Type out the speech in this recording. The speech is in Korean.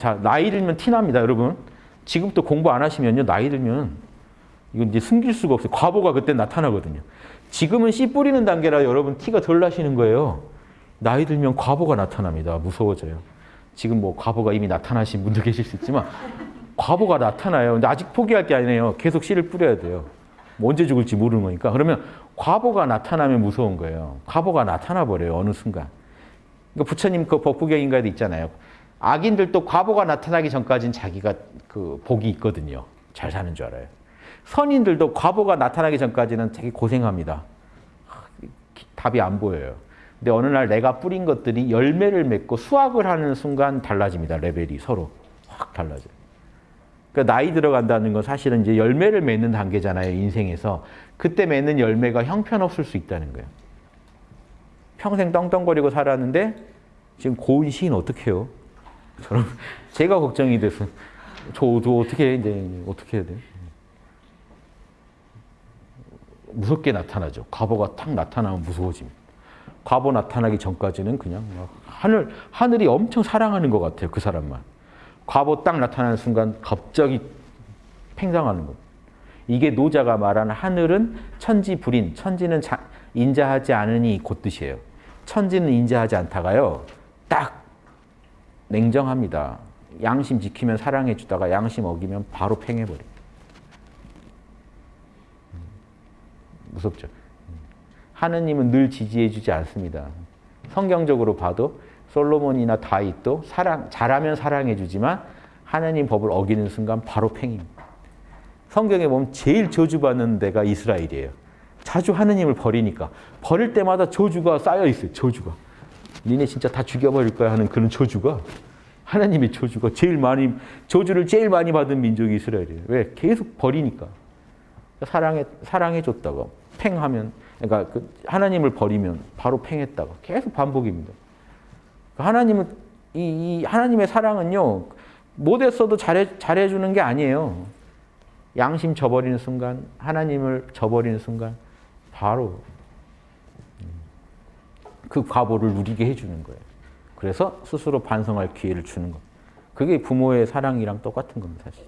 자, 나이 들면 티납니다, 여러분. 지금부터 공부 안 하시면요, 나이 들면 이건 이제 숨길 수가 없어요. 과보가 그때 나타나거든요. 지금은 씨 뿌리는 단계라 여러분 티가 덜 나시는 거예요. 나이 들면 과보가 나타납니다. 무서워져요. 지금 뭐 과보가 이미 나타나신 분도 계실 수 있지만 과보가 나타나요. 근데 아직 포기할 게 아니에요. 계속 씨를 뿌려야 돼요. 뭐 언제 죽을지 모르는 거니까. 그러면 과보가 나타나면 무서운 거예요. 과보가 나타나 버려요. 어느 순간. 그러니까 부처님 그 법구경인가에도 있잖아요. 악인들도 과보가 나타나기 전까지는 자기가 그 복이 있거든요. 잘 사는 줄 알아요. 선인들도 과보가 나타나기 전까지는 되게 고생합니다. 답이 안 보여요. 근데 어느 날 내가 뿌린 것들이 열매를 맺고 수확을 하는 순간 달라집니다. 레벨이 서로 확 달라져요. 그러니까 나이 들어간다는 건 사실은 이제 열매를 맺는 단계잖아요. 인생에서. 그때 맺는 열매가 형편없을 수 있다는 거예요. 평생 떵떵거리고 살았는데 지금 고운 시인 어떻게 해요? 저는 제가 걱정이 돼서 저도 어떻게 이제 어떻게 해야 돼요? 무섭게 나타나죠. 과보가 탁 나타나면 무서워집니다. 과보 나타나기 전까지는 그냥 막 하늘 하늘이 엄청 사랑하는 것 같아요. 그 사람만. 과보 딱 나타나는 순간 갑자기 팽상하는 것. 이게 노자가 말하는 하늘은 천지 불인, 천지는 자, 인자하지 않으니 곧 뜻이에요. 천지는 인자하지 않다가요. 딱 냉정합니다. 양심 지키면 사랑해 주다가 양심 어기면 바로 팽해버려. 무섭죠. 하느님은 늘 지지해 주지 않습니다. 성경적으로 봐도 솔로몬이나 다윗도 사랑 잘하면 사랑해 주지만 하나님 법을 어기는 순간 바로 팽입니다. 성경에 보면 제일 저주받는 데가 이스라엘이에요. 자주 하느님을 버리니까 버릴 때마다 저주가 쌓여 있어요. 저주가. 니네 진짜 다 죽여버릴 거야 하는 그런 저주가 하나님의 저주가 제일 많이 저주를 제일 많이 받은 민족이 이스라엘이에요. 왜? 계속 버리니까. 사랑해 사랑해 줬다가 팽하면 그러니까 그 하나님을 버리면 바로 팽했다가 계속 반복입니다. 하나님은 이, 이 하나님의 사랑은요 못했어도 잘해 잘해 주는 게 아니에요. 양심 저버리는 순간 하나님을 저버리는 순간 바로 그 과보를 누리게 해주는 거예요. 그래서 스스로 반성할 기회를 주는 것. 그게 부모의 사랑이랑 똑같은 겁니다, 사실.